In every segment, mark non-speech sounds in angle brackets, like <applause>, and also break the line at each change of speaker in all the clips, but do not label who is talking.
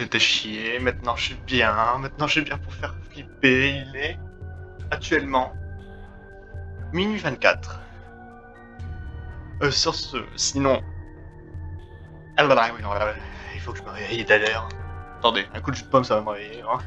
j'étais chié, maintenant je suis bien, maintenant je suis bien pour faire flipper. Il est actuellement minuit 24. Euh, sur ce, sinon... Ah là là, oui, non, il faut que je me réveille d'ailleurs. Attendez, un coup de jus pomme ça va me réveiller. Hein.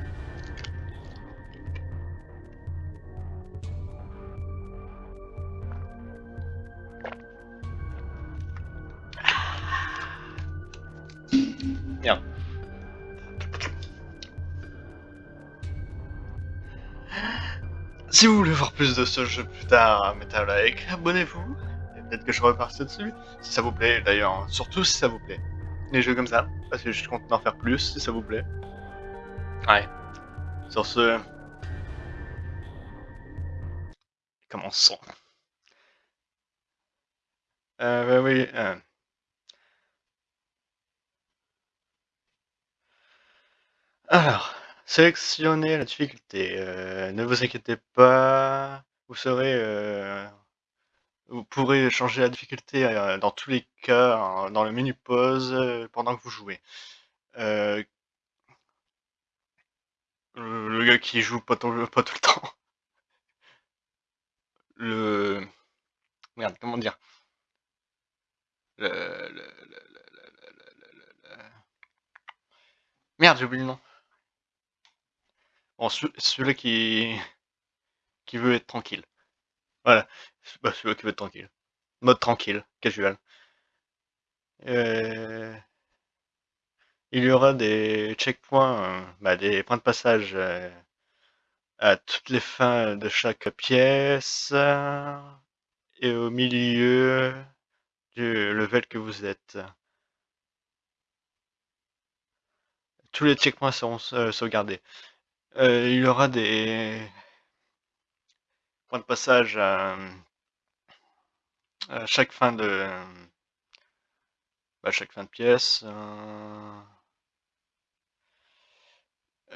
Si vous voulez voir plus de ce jeu plus tard, mettez un like, abonnez-vous, et peut-être que je repasse dessus, si ça vous plaît d'ailleurs, surtout si ça vous plaît. Les jeux comme ça, parce que je compte en faire plus si ça vous plaît. Ouais. Sur ce... Commençons. Euh, bah oui, euh... Alors, sélectionnez la difficulté. Euh, ne vous inquiétez pas, vous serez, euh, vous pourrez changer la difficulté euh, dans tous les cas hein, dans le menu pause pendant que vous jouez. le gars qui joue pas tout, le temps. Le merde, comment dire Merde, j'ai oublié le nom. Bon, celui-là qui... veut être tranquille. Voilà, bah, celui-là qui veut être tranquille. Mode tranquille, casual. Euh, il y aura des checkpoints, euh, bah, des points de passage euh, à toutes les fins de chaque pièce et au milieu du level que vous êtes. Tous les checkpoints seront sauvegardés. Euh, il y aura des points de passage à, chaque fin de bah, chaque fin de pièce.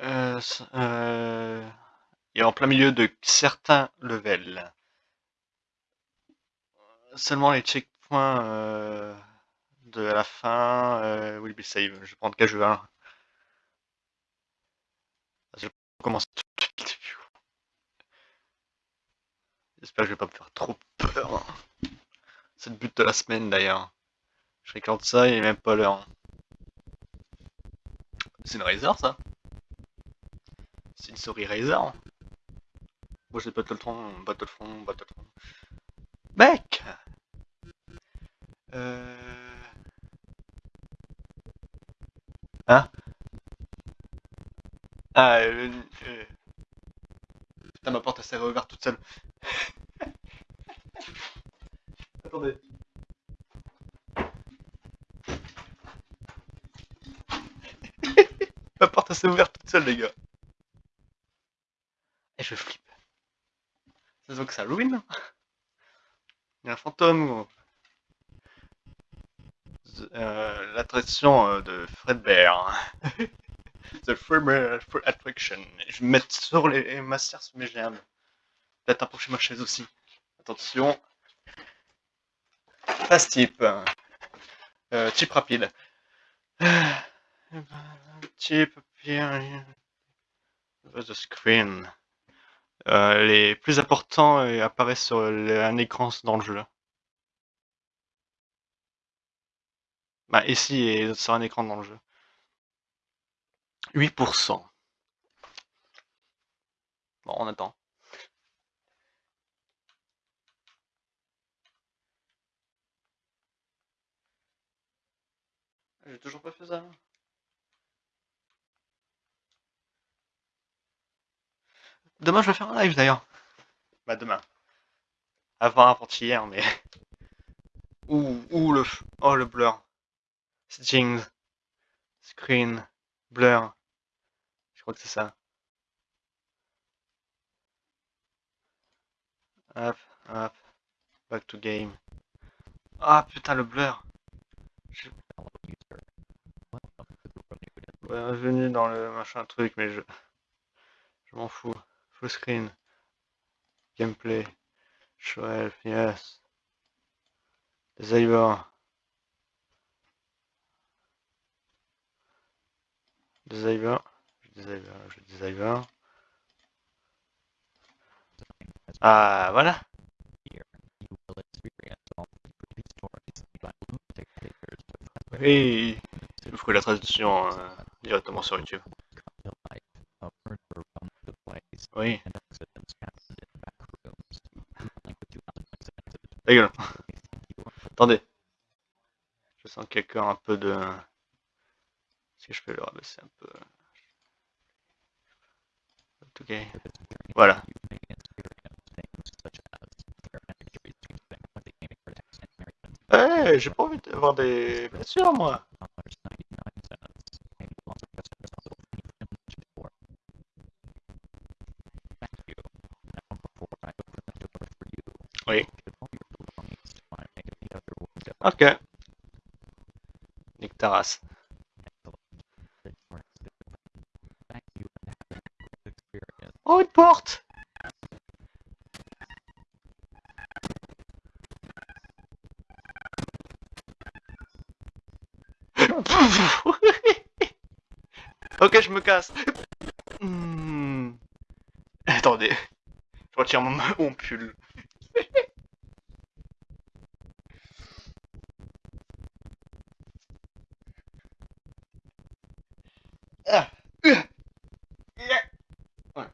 Euh, euh, et en plein milieu de certains levels. Seulement les checkpoints de la fin will be saved. Je vais prendre casual. Commence tout de suite. J'espère que je vais pas me faire trop peur. C'est le but de la semaine d'ailleurs. Je regarde ça, est même pas l'heure. C'est une Razer ça C'est une souris Razer Moi j'ai Battlefront, Battlefront, Battlefront. Mec Euh... Hein ah, euh, euh... Putain, ma porte s'est réouverte toute seule. <laughs> Attendez. <laughs> ma porte s'est ouverte toute seule, les gars. Et je flippe. Ça se voit que ça Halloween Il y a un fantôme, euh, L'attraction euh, de Fredbear. The Attraction. Je vais mettre sur les masters sur mes jambes. Peut-être approcher ma chaise aussi. Attention. Fast type. Euh, type rapide. <sighs> Type The screen. Euh, les plus importants euh, apparaissent sur un écran dans le jeu. Bah, ici et sur un écran dans le jeu. 8%. Bon, on attend. J'ai toujours pas fait ça. Demain, je vais faire un live d'ailleurs. Bah, demain. Avant, avant-hier, mais. <laughs> Ouh, ouh, le. Oh, le blur. Settings. Screen. Blur crois que c'est ça. Hop, hop. Back to game. Ah putain le blur. Je... Venu dans le machin truc, mais je, je m'en fous. Full screen. Gameplay. Show health, yes. Disable. Disable. Je disable, je disable. Ah, voilà. Oui, je ferai la traduction euh, directement sur YouTube. Oui. Ta. Attendez. Je sens quelqu'un un peu de... Si je peux le rabaisser un peu? Voilà. Ouais, j'ai pas envie d'avoir des blessures, moi. Oui. Ok. Nick ta race. Oh, une porte <laughs> ok, je me casse. Hmm. Attendez. Je retire mon, <laughs> mon pull. Ah. Ouais.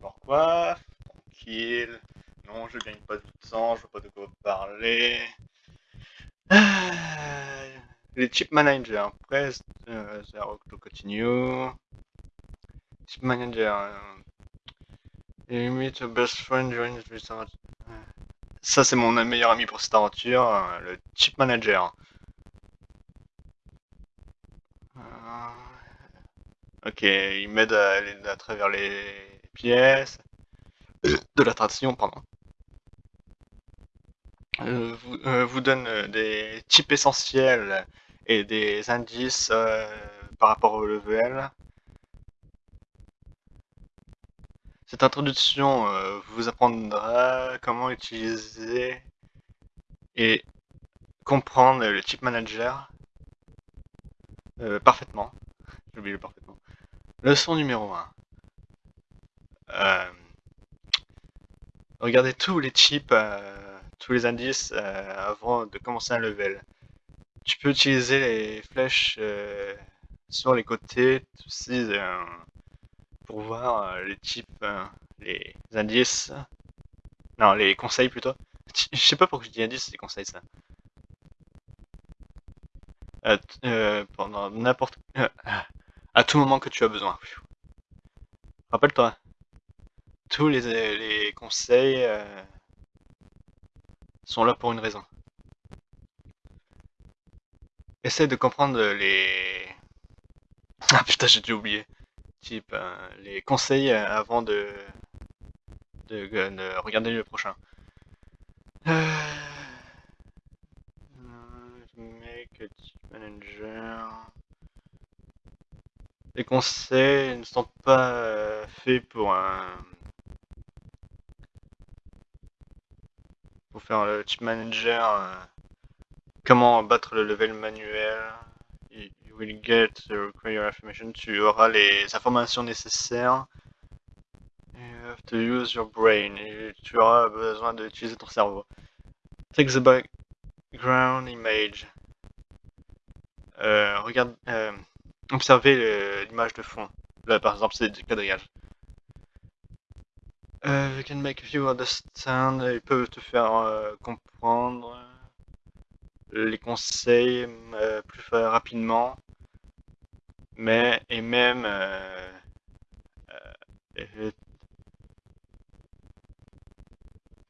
Pourquoi Tranquille. Non, je gagne pas de temps, je vois pas de quoi parler. Ah. Les chip managers, press euh, to continue. Chip manager. Euh, limit best friend during this Ça, c'est mon meilleur ami pour cette aventure, euh, le chip manager. Euh, ok, il m'aide à aller à travers les pièces. De l'attraction, pardon. Euh, vous, vous, donne des types essentiels et des indices par rapport au level. Cette introduction vous apprendra comment utiliser et comprendre le chip manager euh, parfaitement. J'ai oublié parfaitement. Leçon numéro 1. Euh, regardez tous les chips, euh, tous les indices avant de commencer un level. Tu peux utiliser les flèches sur les côtés aussi pour voir les types, les indices. Non, les conseils plutôt. Je sais pas pourquoi je dis indices, c'est conseils ça. Euh, euh, pendant n'importe euh, à tout moment que tu as besoin. Rappelle-toi, tous les, les conseils sont là pour une raison. Essaye de comprendre les... Ah putain, j'ai dû oublier. Type, les conseils avant de... de, de regarder le prochain. Manager. Les conseils ne sont pas euh, faits pour un... Pour faire le chip manager. Euh, comment battre le level manuel. You will get the information. Tu auras les informations nécessaires. You have to use your brain. Tu auras besoin d'utiliser ton cerveau. Take the background image. Euh, regarde, euh, observez l'image de fond. Là, par exemple, c'est du quadrillage. Euh, you can make you understand. Ils peuvent te faire euh, comprendre les conseils plus rapidement, mais et même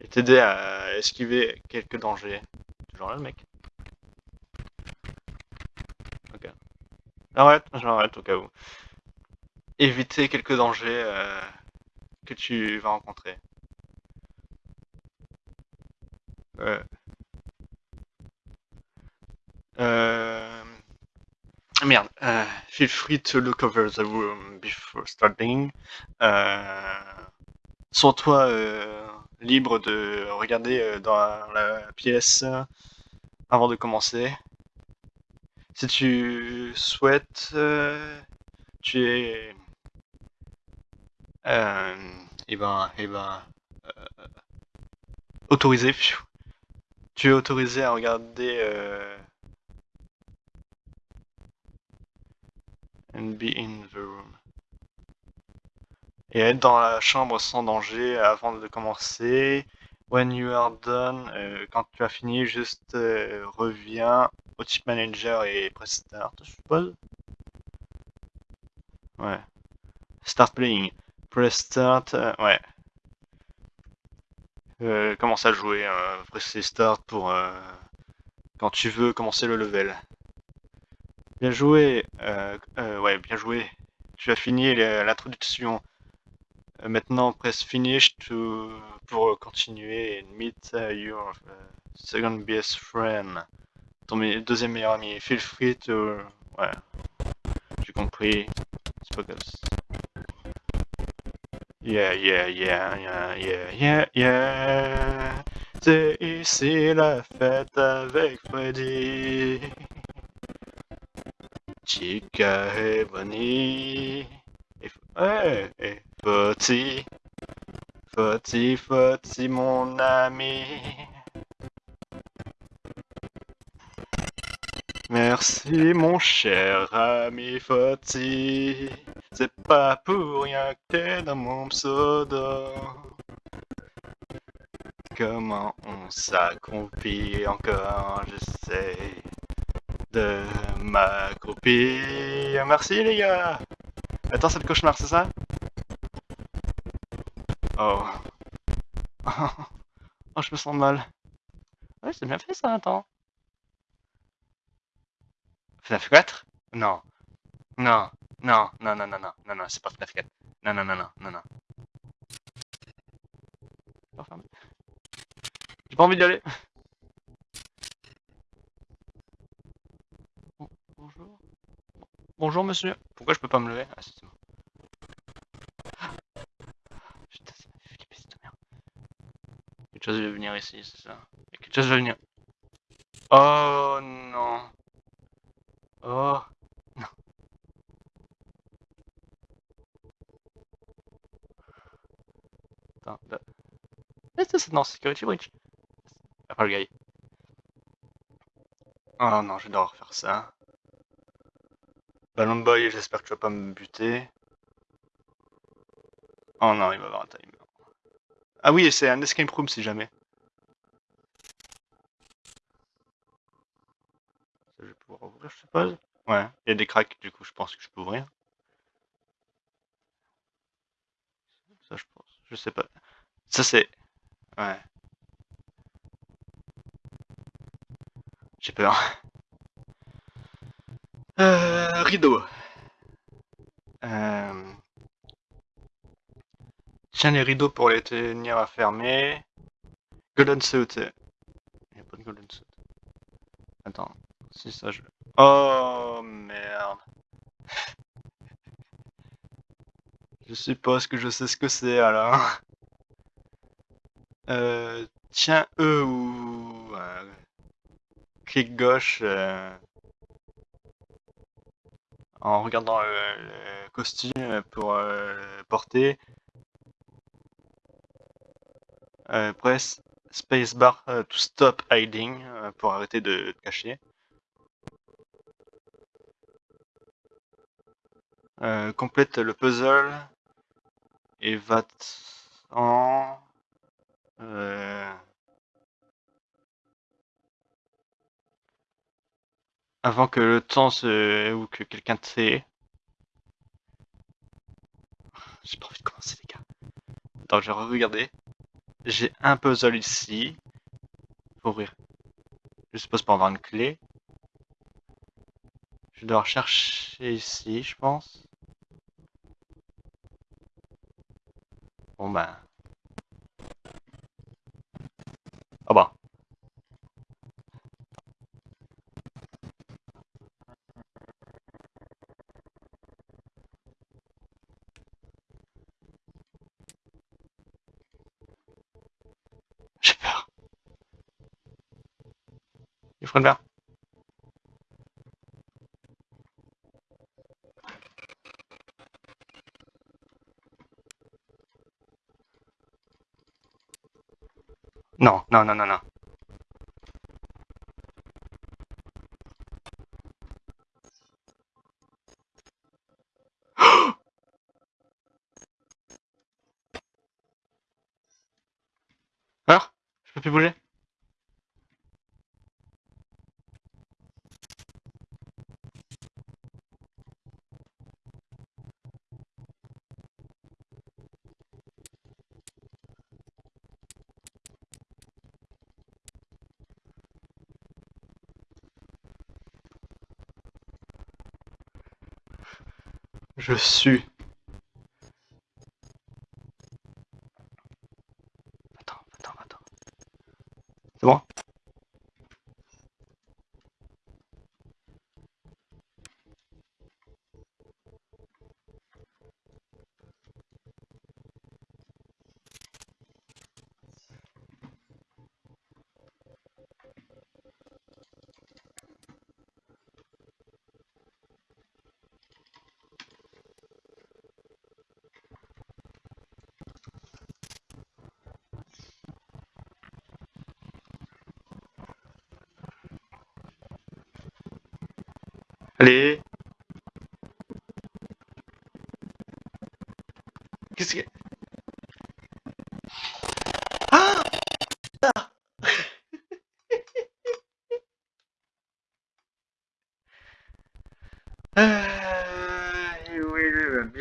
et t'aider à esquiver quelques dangers. Toujours là, le mec. Arrête, j'arrête au cas où. Éviter quelques dangers euh, que tu vas rencontrer. Euh... Euh... Merde. Euh, feel free to look over the room before starting. Euh... Sens-toi euh, libre de regarder dans la pièce avant de commencer. Si tu souhaites, euh, tu es... Euh, et ben, et ben, euh, autorisé. Tu es autorisé à regarder and be in the room. Et être dans la chambre sans danger avant de commencer. When you are done, euh, quand tu as fini, juste euh, reviens au type manager et press start, je suppose. Ouais. Start playing. Press start, euh, ouais. Commence à jouer, presser start pour quand tu veux commencer le level. Bien joué, euh, euh, ouais, bien joué. Tu as fini l'introduction. Euh, maintenant, press finish to, pour continuer meet uh, your uh, second best friend. Ton me- deuxième meilleur ami. Feel free to... Ouais. J'ai compris. Ça. Yeah, yeah, yeah, yeah, yeah, yeah, yeah. C'est ici la fête avec Freddy. Chica et Bonnie. Et, ouais, et Foti. Foti, Foti, mon ami. Merci, mon cher ami Foti. C'est pas pour rien que t'es dans mon pseudo. Comment on s'accroupit encore, j'essaie de m'accroupir. Merci les gars. Attends, c'est le cauchemar, c'est ça? Oh. <laughs> oh, je me sens mal. Ouais, c'est bien fait ça, attends. FNAF 4 Non. Non. Non, non, non, non, non, non, non, c'est pas FNAF 4. Non, non, non, non, non, non. J'ai pas envie d'y aller. Bon- Bonjour. Bonjour, monsieur. Pourquoi je peux pas me lever? Ah, c'est bon. Putain, ça m'a fait cette merde. Quelque chose va venir ici, c'est ça. Quelque chose va venir. Oh non. Oh. Non. Attends, là. Est-ce que dans Security Breach Ah, le gars. Oh non, je vais devoir faire ça. Ballon Boy, j'espère que tu vas pas me buter. Oh non, il va avoir un timer. Ah oui, c'est un escape room si jamais. Ça, je vais pouvoir ouvrir, je suppose. Ouais, il y a des cracks, du coup, je pense que je peux ouvrir. Ça, je pense. Je sais pas. Ça, c'est... Ouais. J'ai peur. Euh, rideau. Euh... Tiens les rideaux pour les tenir à fermer. Golden suit. Il n'y a pas de golden suit. Attends. Si ça je... Oh merde. <laughs> Je suppose que je sais ce que c'est alors. <laughs> Euh, tiens E ou... euh, clic gauche euh, en regardant le, le costume pour euh, le porter. Euh, press spacebar euh, to stop hiding euh, pour arrêter de cacher. Euh, complète le puzzle et va en euh, avant que le temps se ou que quelqu'un te sait. J'ai pas envie de commencer les gars. Attends, je vais regarder. J'ai un puzzle ici. Faut ouvrir. Je suppose pour avoir une clé. Je dois chercher ici, je pense. Bon ben. phần vào No, no, no, no, no. Je suis. Attends, attends, attends. C'est bon Allez Qu'est-ce que... Ah He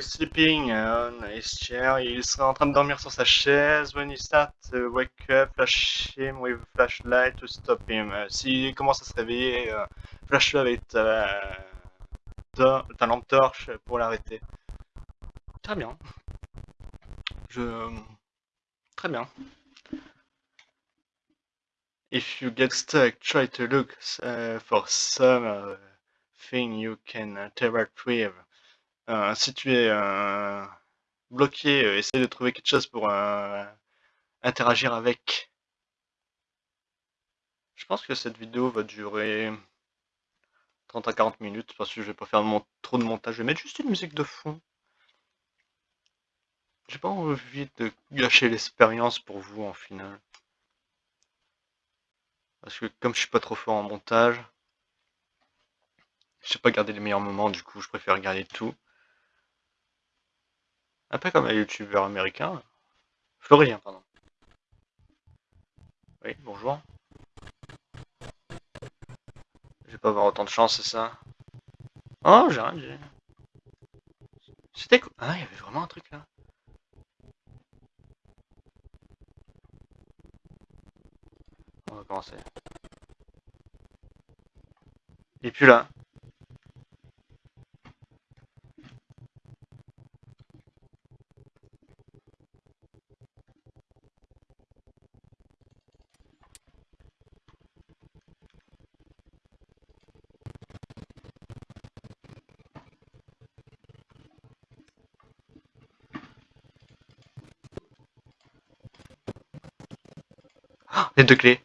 sleeping on his chair. Il sera en train de dormir sur sa chaise. When he start to wake up, flash him with flashlight to stop him. Euh, S'il commence à se réveiller, euh, flash-le avec ta, ta, lampe torche pour l'arrêter. Très bien. Je... Très bien. If you get stuck, try to look uh, for some uh, thing you can interact with. Euh, si tu es euh, bloqué, euh, essaye de trouver quelque chose pour euh, interagir avec. Je pense que cette vidéo va durer 30 à 40 minutes parce que je vais pas faire trop de montage. Je vais mettre juste une musique de fond. J'ai pas envie de gâcher l'expérience pour vous en final. Parce que comme je suis pas trop fort en montage, je sais pas garder les meilleurs moments, du coup je préfère garder tout. Un peu comme un youtubeur américain. Florien, pardon. Oui, bonjour. Je vais pas avoir autant de chance, c'est ça? Oh, j'ai rien. C'était quoi? Ah, il y avait vraiment un truc là. On va commencer. Et puis là. Ah, les deux clés.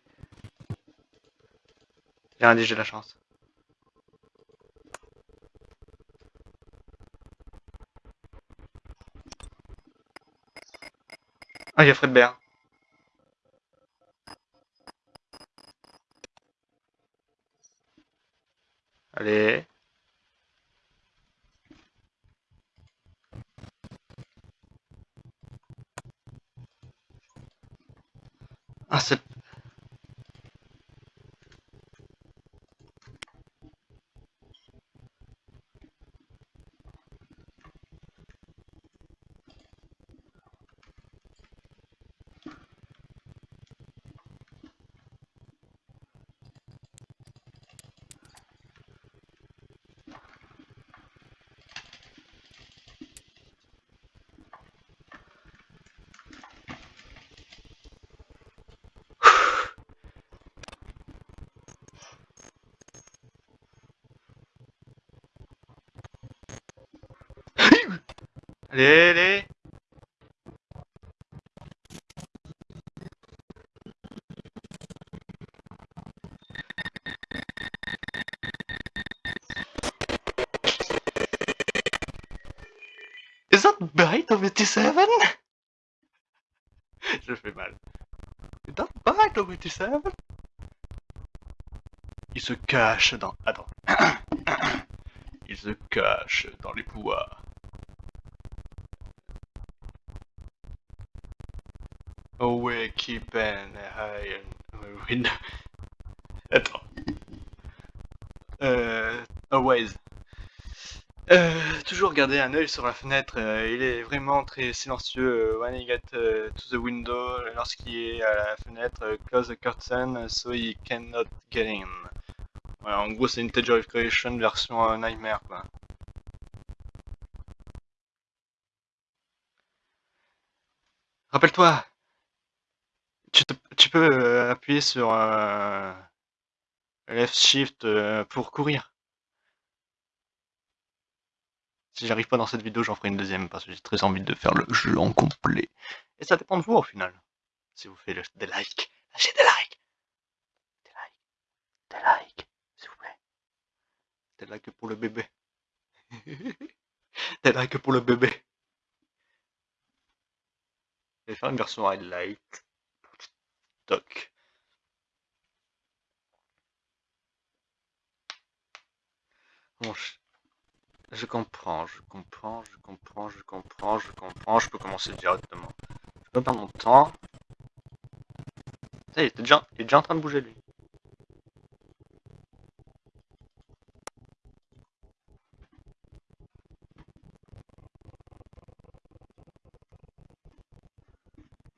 J'ai rien dit, j'ai de la chance. Ah, il y a. Allez. Ah, c'est... Allez, allez Is that bite of 87 <laughs> Je fais mal. Is that bite tu sais Il se cache dans... Attends. <coughs> Il se cache dans les bois. Away, keep an eye on window. <laughs> Attends. Euh... Always. Euh, toujours garder un œil sur la fenêtre. euh, il est vraiment très silencieux. euh, when he get euh, to the window, lorsqu'il est à la fenêtre, euh, close the curtain so he cannot get in. En gros, c'est of Creation version euh, Nightmare, quoi. Rappelle-toi, tu, peux euh, appuyer sur euh, left shift euh, pour courir. Si j'arrive pas dans cette vidéo, j'en ferai une deuxième parce que j'ai très envie de faire le jeu en complet. Et ça dépend de vous au final. Si vous faites des likes, lâchez des likes. Des likes. Des likes, s'il vous plaît. Des likes pour le bébé. <laughs> des likes pour le bébé. Je vais faire une version highlight je... comprends, je comprends, je comprends, je comprends, je comprends. Je peux commencer directement. Je peux perdre mon temps. Ça il est il est déjà en train de bouger lui.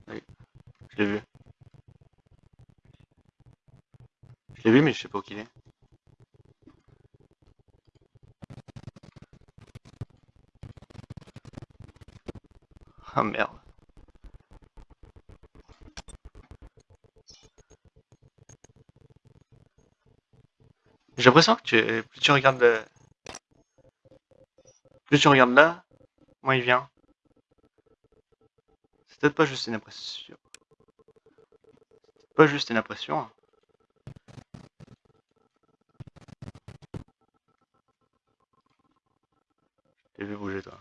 Oui, je l'ai vu. Je l'ai vu, mais je sais pas où qu'il est. Ah merde. J'ai l'impression que tu, plus tu regardes le- plus tu regardes là, moins il vient. C'est peut-être pas juste une impression. C'est pas juste une impression. Bouger toi.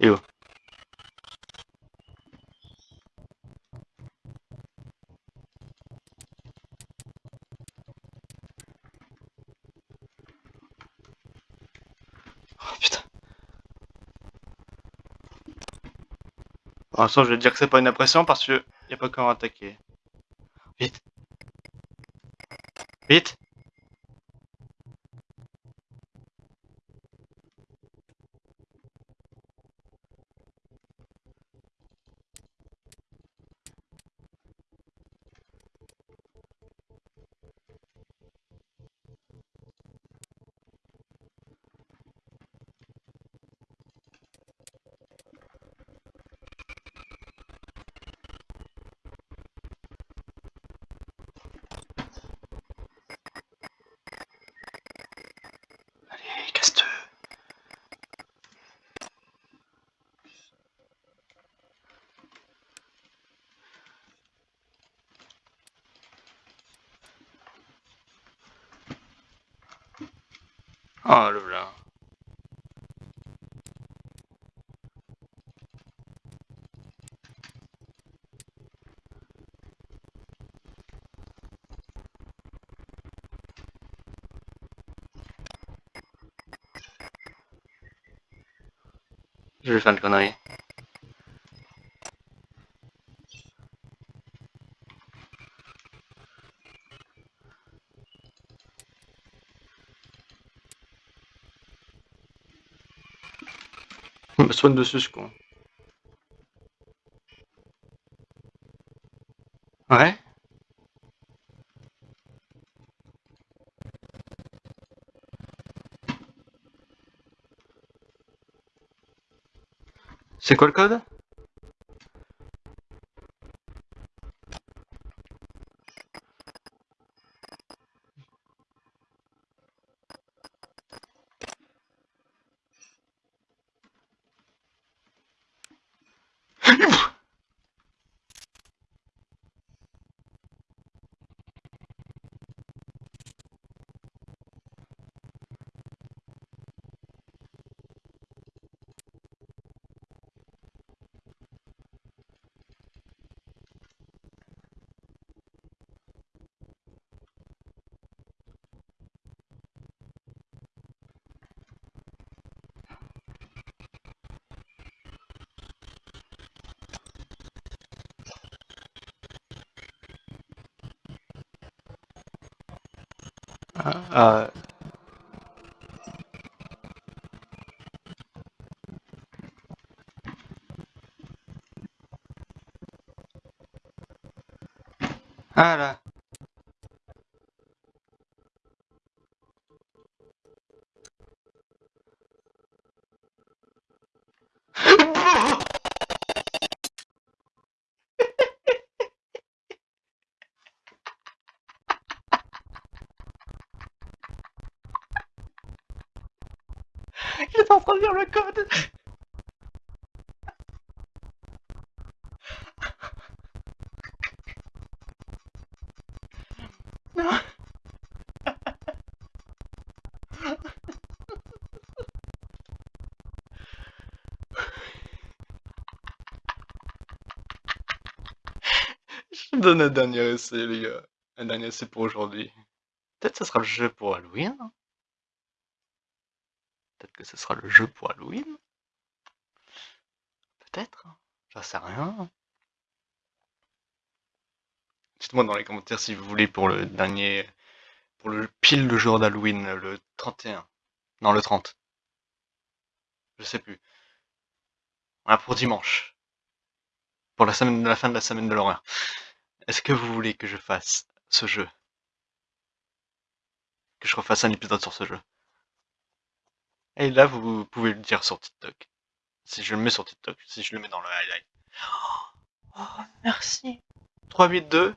Et oh. Oh putain. Pour l'instant, je vais dire que c'est pas une impression parce que y a pas comment attaquer. Bit. Oh le voilà. Je vais faire une connerie. Je me soigne dessus ce con. Ouais C'est quoi le code? Ah, ah Je <laughs> me donne un dernier essai, les gars. Un dernier essai pour aujourd'hui. Peut-être que ce sera le jeu pour Halloween. Peut-être que ce sera le jeu pour Halloween. Peut-être. J'en sais rien. Dites-moi dans les commentaires si vous voulez pour le dernier. Pour le pile le jour d'Halloween, le 31. Non, le 30. Je sais plus. Voilà, pour dimanche. Pour la semaine la fin de la semaine de l'horreur. Est-ce que vous voulez que je fasse ce jeu? Que je refasse un épisode sur ce jeu? Et là, vous pouvez le dire sur TikTok. Si je le mets sur TikTok, si je le mets dans le highlight. <gasps> Oh, merci. 382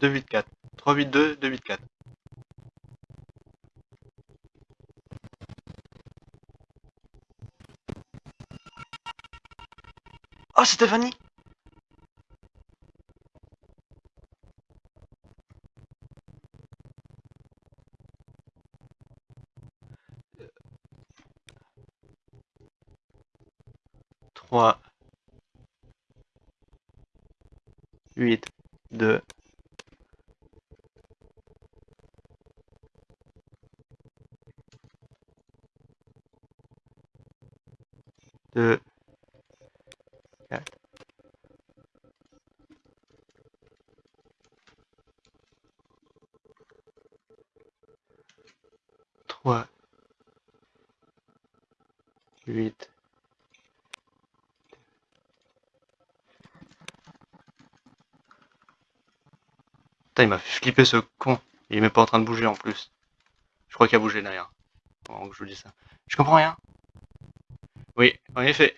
284. 382 284. Oh, Stéphanie 3, 8, il m'a flipper ce con. Il est même pas en train de bouger en plus. Je crois qu'il a bougé derrière. Je vous dis ça. Je comprends rien. Oui, en effet.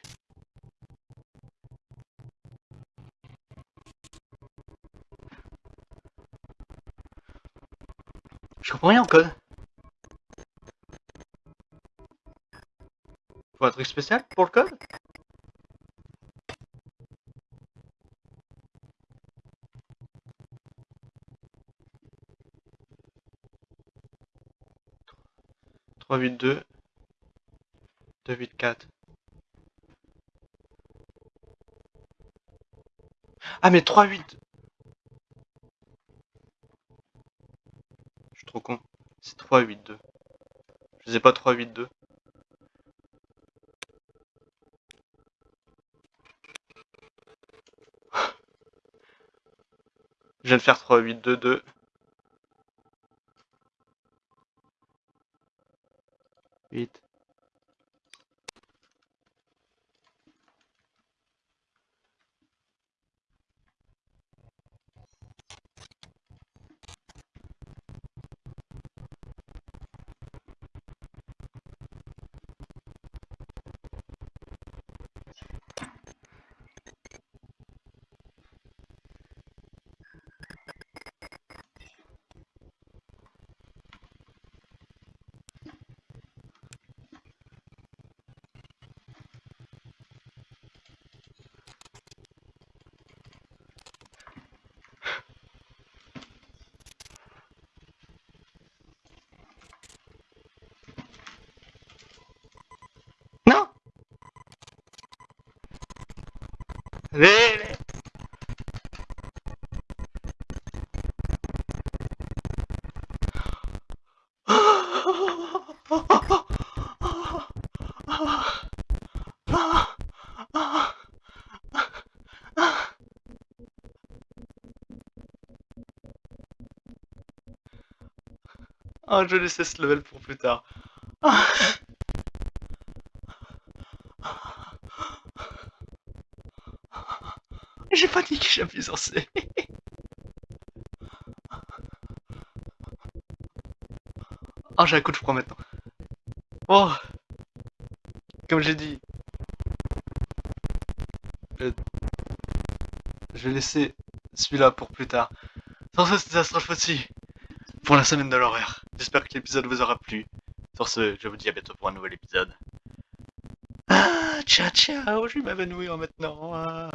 Je comprends rien au code. Faut un truc spécial pour le code? Trois huit deux deux huit quatre. Ah mais 3 8 Je suis trop con. C'est 3 8 2. Je sais pas 3 8 2. Je viens de faire 3 8 2 2. <laughs> Ah, je laisse ce level pour plus tard. Ah. J'appuie sur C. Oh, j'ai un coup de froid maintenant. Oh Comme j'ai dit. Euh, je vais laisser celui-là pour plus tard. Sur ce, c'était Astrophothy pour la semaine de l'horreur. J'espère que l'épisode vous aura plu. Sur ce, je vous dis à bientôt pour un nouvel épisode. Ah, ciao ciao, je vais m'évanouir maintenant. Ah.